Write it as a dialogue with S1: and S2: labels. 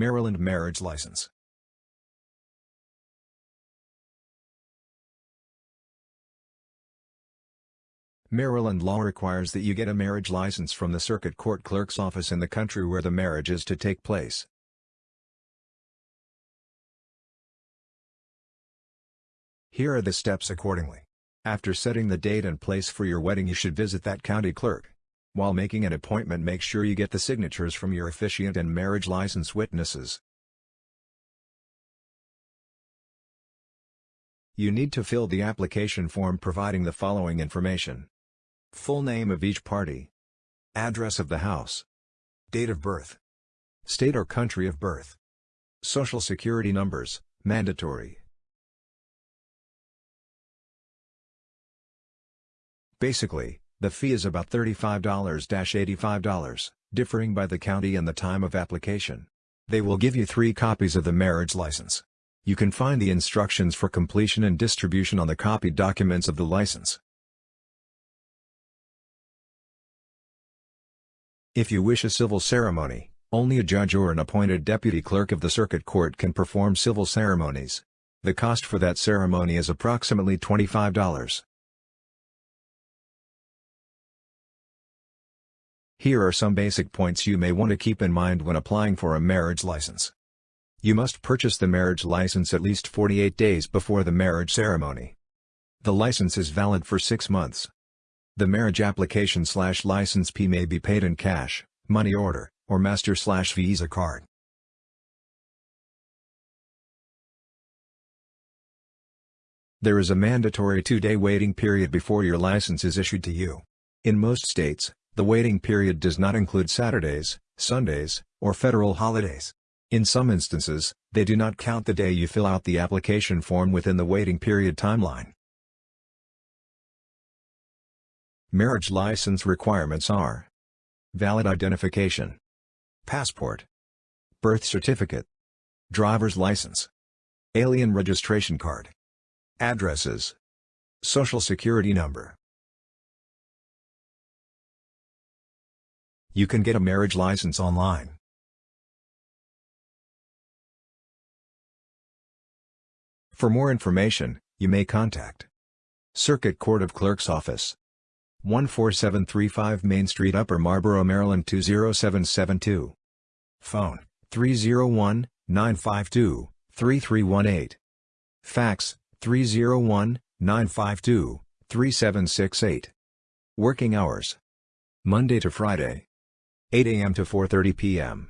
S1: Maryland Marriage License Maryland law requires that you get a marriage license from the circuit court clerk's office in the country where the marriage is to take place. Here are the steps accordingly. After setting the date and place for your wedding you should visit that county clerk. While making an appointment make sure you get the signatures from your officiant and marriage license witnesses. You need to fill the application form providing the following information. Full name of each party. Address of the house. Date of birth. State or country of birth. Social security numbers, mandatory. Basically, the fee is about $35-$85, differing by the county and the time of application. They will give you three copies of the marriage license. You can find the instructions for completion and distribution on the copied documents of the license. If you wish a civil ceremony, only a judge or an appointed deputy clerk of the circuit court can perform civil ceremonies. The cost for that ceremony is approximately $25. Here are some basic points you may want to keep in mind when applying for a marriage license. You must purchase the marriage license at least 48 days before the marriage ceremony. The license is valid for six months. The marriage application slash license fee may be paid in cash, money order, or master slash visa card. There is a mandatory two-day waiting period before your license is issued to you. In most states, the waiting period does not include Saturdays, Sundays, or federal holidays. In some instances, they do not count the day you fill out the application form within the waiting period timeline. Marriage license requirements are Valid identification Passport Birth certificate Driver's license Alien registration card Addresses Social security number You can get a marriage license online. For more information, you may contact Circuit Court of Clerk's Office 14735 Main Street Upper Marlboro, Maryland 20772. Phone 301-952-3318. Fax 301-952-3768. Working hours. Monday to Friday. 8 a.m. to 4.30 p.m.